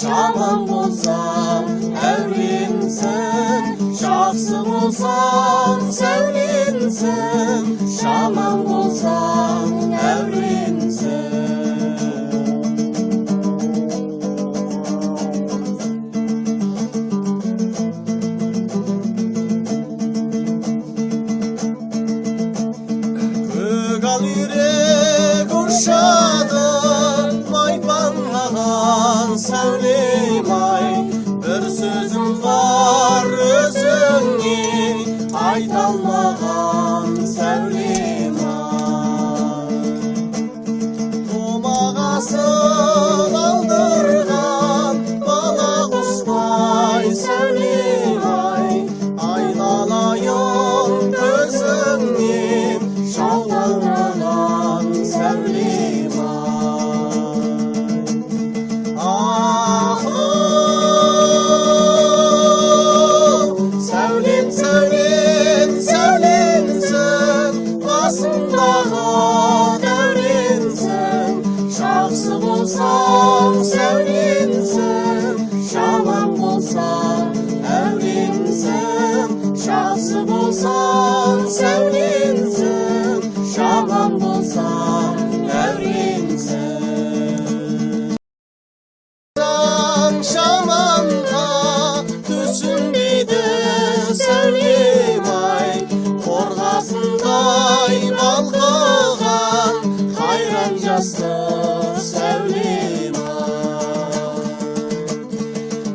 Şahım bulsam evrimsin Şahsım bulsam sevgimsin Şahım bulsam evrimsin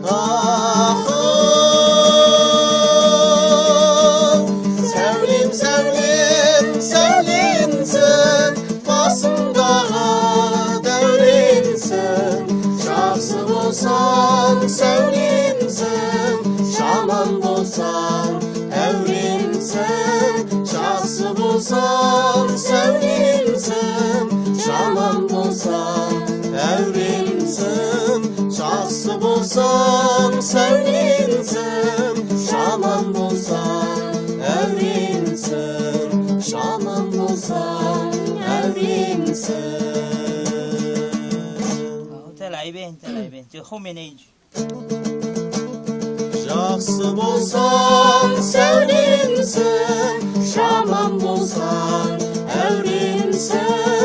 Ah, ah, olsan sevrimsin Şaman bulsan evrimsin. Şahsı bulsan sevrimsin bulsam Evrimsin Şahsı bulsam Sevginsin Şaman bulsam Evrimsin Şaman bulsam Evrimsin Telay ben, telay ben, çıkho meneyci Şahsı bulsam sevginsin Şaman bulsam Evrimsin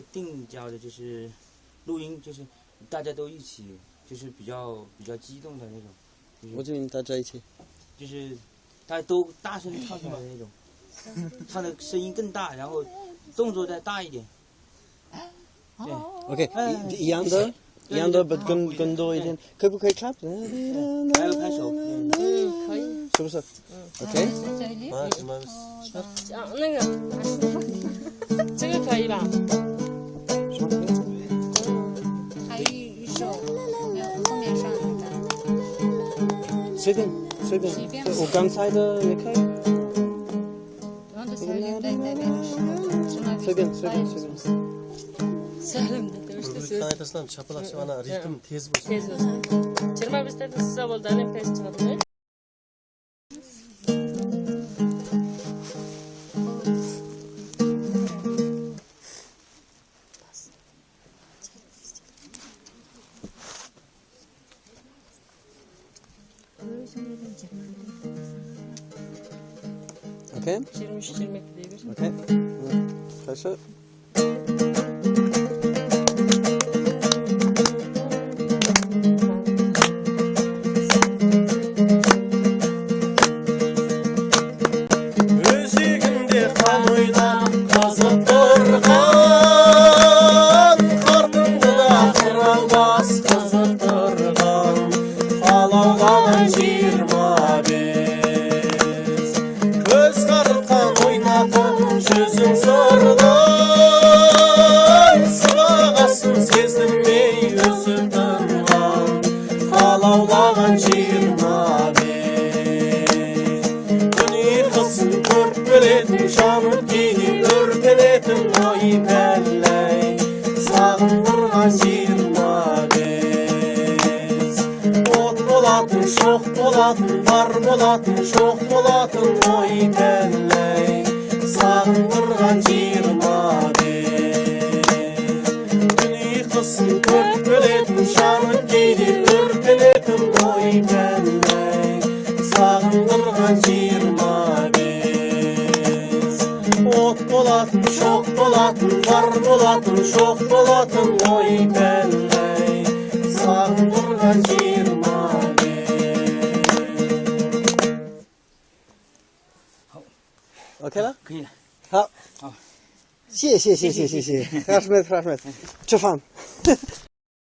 个定焦的，就是录音，就是大家都一起，就是比较比较激动的那种，我这边大家一起。就是大家都大声唱出来的那种，唱的声音更大，然后动作再大一点。对，OK，哎一一样的，一样的不跟跟多一点，可不可以 clap？还有拍手，嗯嗯，可以。是不是 var. 啊，那个，这个可以吧？随便随便随便，我刚才的也可以，然后就 söyleyeyim de de benim. 随便随便随便。 Söyledim de demişti Bir söz. tane taslan çapalak şavana ritim tez bulsun. Tez olsun. Çırma biz de size oldu. Annem pes çıkardı. OK Çirmiş çirmek diye bir. Alavlanan jirma biz Dönür kızın körpeletin şanıp giydi Örpeletin oy pelley. Sağındırgan jirma biz Ot bolatın, şox bolatın Var bolatın, şox bolatın oy pelley. Sağındırgan biz Dönür kızın körpeletin şanıp giydi Örpeletin той мәлләк сағынғырған жиырма бес от болатын шоқ болатын бар болатын шоқ болатын ой пәлләй сағынғырған жиырма Okay, la? Kıyla. Ha. Ha. Şey, şey, şey, şey, şey, şey. Rahmet, rahmet. Çıfan.